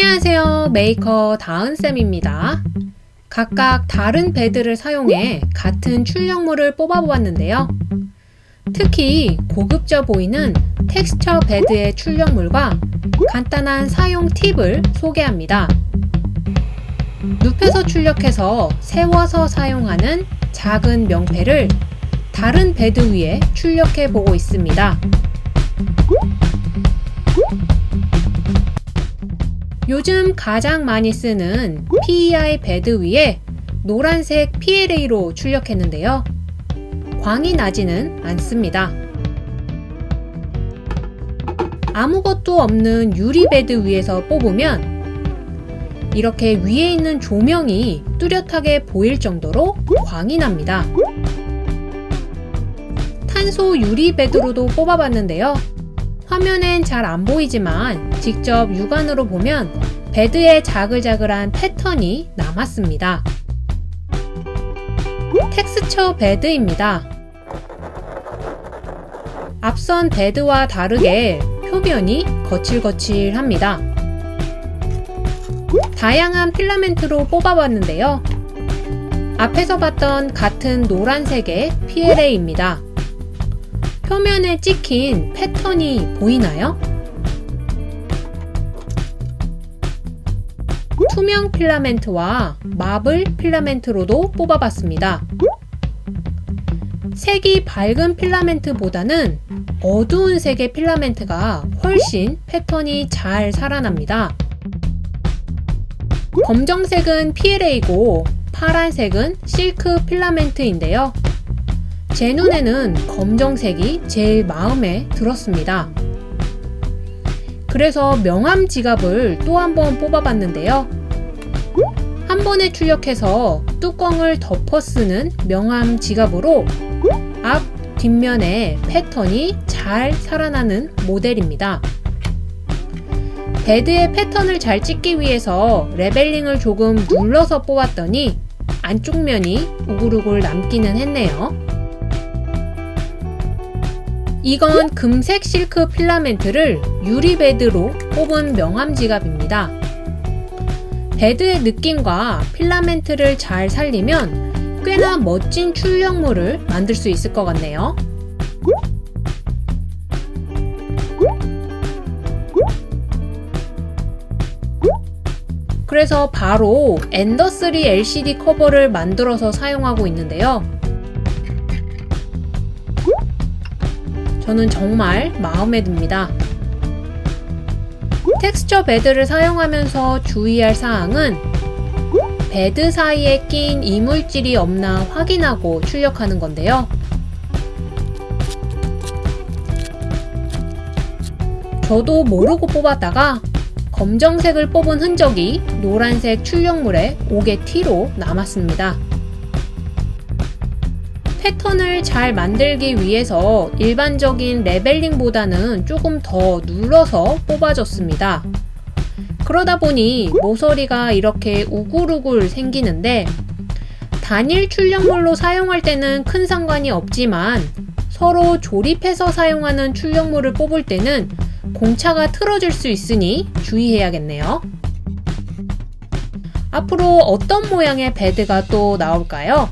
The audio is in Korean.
안녕하세요. 메이커 다은쌤입니다. 각각 다른 bed를 사용해 같은 출력물을 뽑아보았는데요. 특히 고급져 보이는 텍스처 베드의 출력물과 간단한 사용 팁을 소개합니다. 눕혀서 출력해서 세워서 사용하는 작은 명패를 다른 bed 위에 출력해 보고 있습니다 요즘 가장 많이 쓰는 PEI 베드 위에 노란색 PLA로 출력했는데요. 광이 나지는 않습니다. 아무것도 없는 유리 베드 위에서 뽑으면 이렇게 위에 있는 조명이 뚜렷하게 보일 정도로 광이 납니다. 탄소 유리 베드로도 뽑아봤는데요. 화면엔 잘 안 보이지만 직접 육안으로 보면 베드에 자글자글한 패턴이 남았습니다. 텍스처 베드입니다. 앞선 베드와 다르게 표면이 거칠거칠합니다. 다양한 필라멘트로 뽑아봤는데요. 앞에서 봤던 같은 노란색의 PLA입니다. 표면에 찍힌 패턴이 보이나요? 투명 필라멘트와 마블 필라멘트로도 뽑아봤습니다. 색이 밝은 필라멘트보다는 어두운 색의 필라멘트가 훨씬 패턴이 잘 살아납니다. 검정색은 PLA고 파란색은 실크 필라멘트인데요. 제 눈에는 검정색이 제일 마음에 들었습니다. 그래서 명함 지갑을 또 한 번 뽑아봤는데요. 한 번에 출력해서 뚜껑을 덮어 쓰는 명함 지갑으로 앞, 뒷면에 패턴이 잘 살아나는 모델입니다. 베드의 패턴을 잘 찍기 위해서 leveling을 조금 눌러서 뽑았더니 안쪽 면이 우글우글 남기는 했네요. 이건 금색 실크 필라멘트를 유리 베드로 뽑은 명함 지갑입니다. 베드의 느낌과 필라멘트를 잘 살리면 꽤나 멋진 출력물을 만들 수 있을 것 같네요. 그래서 바로 Ender3 LCD 커버를 만들어서 사용하고 있는데요. 저는 정말 마음에 듭니다. 텍스처 베드를 사용하면서 주의할 사항은 베드 사이에 낀 이물질이 없나 확인하고 출력하는 건데요. 저도 모르고 뽑았다가 검정색을 뽑은 흔적이 노란색 출력물에 5개 T로 남았습니다. 패턴을 잘 만들기 위해서 일반적인 레벨링보다는 조금 더 눌러서 뽑아줬습니다. 그러다 보니 모서리가 이렇게 우글우글 생기는데 단일 출력물로 사용할 때는 큰 상관이 없지만 서로 조립해서 사용하는 출력물을 뽑을 때는 공차가 틀어질 수 있으니 주의해야겠네요. 앞으로 어떤 모양의 베드가 또 나올까요?